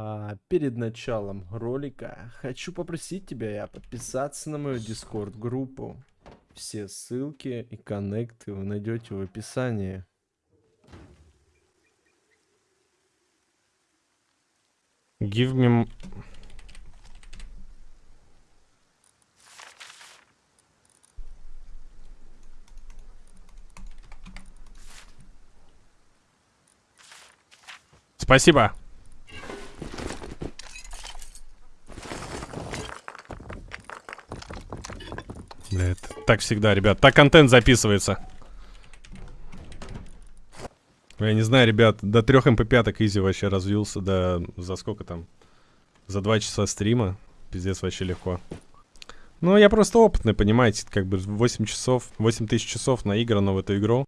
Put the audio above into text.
А перед началом ролика хочу попросить тебя подписаться на мою дискорд группу. Все ссылки и коннекты вы найдете в описании. Give me... Спасибо. Бля, это так всегда, ребят. Так контент записывается. Я не знаю, ребят, до трех MP5 easy вообще развился, да за сколько там? За два часа стрима. Пиздец, вообще легко. Ну, я просто опытный, понимаете, как бы 8 часов, 8 тысяч часов наиграно в эту игру.